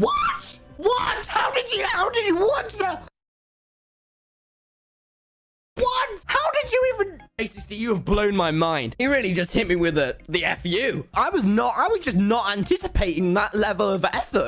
What? What? How did you? How did you? What the? What? How did you even? ACC, you have blown my mind. He really just hit me with the the fu. I was not. I was just not anticipating that level of effort.